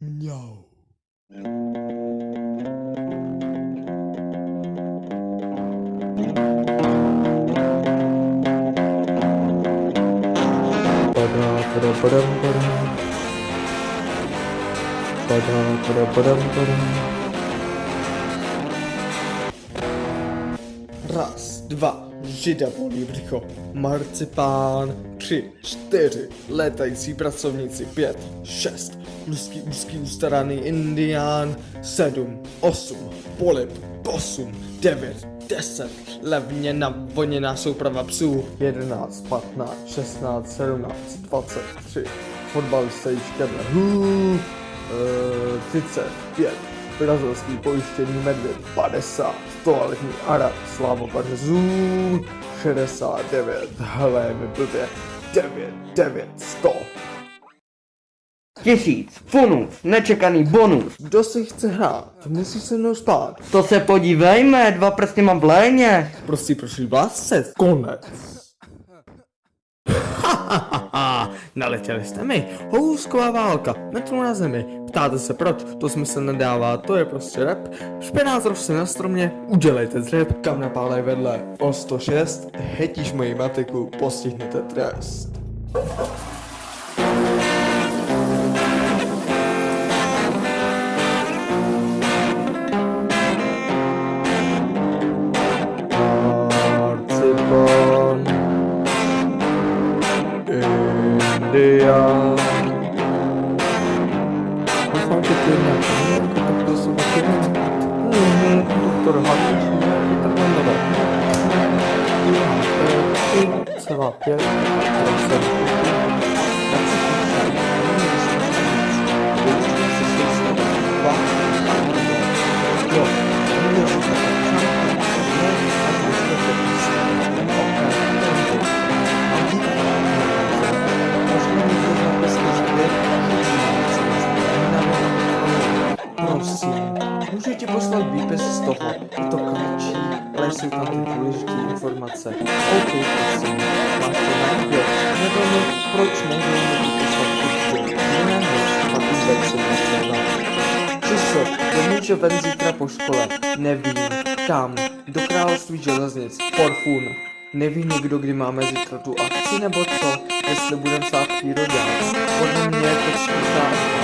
No. Raz, dwa, žida bolí břicho, marcipán, tři, čtyři, létající pracovníci, pět, šest, úzký, úzký ustaraný indián, sedm, osm, polip, osm, devět, deset, levně navoněná souprava psů, jedenáct, patnáct, šestnáct, sedmnáct, dvacet tři, fotbalista již keble, hů, eh, 35, brazilský pojištěný medvěd 50, toaletní arab Slavo Barzů 69, hele mi blbě, 9, 9, 100. Tisíc, funus, nečekaný bonus. Kdo si chce hrát, musí se mnou spát. To se podívejme, dva prsty mám v léně. Prostě prošli vlásce, konec. Naletěli jste mi, housková válka, metru na zemi. Ptáte se proč, to smysl nedává, to je prostě rap. Špenát roste na stromě, udělejte dřep, kam napálej vedle. O 106, hetíš moji matiku, postihnete trest. 안돼요. 벌써하게 되면 분명히 그럴 수밖에 없는 의미 네, 독도를 하고 분명히 끝난다 아, 네. 제가 앞에 잘 있어요. Je to kratší, ale jsou tam ty důležité informace. OK, prosím, máš to na jo, nebo no, proč vypisovat kurzu? Jiná než a se nestává. Čuso, domů ven zítra po škole, nevím, kam, do království železnic, Forfun. Neví někdo, kdy máme zítra tu akci nebo co, jestli budem psát přírodák. Podle mě je to čtvrtá.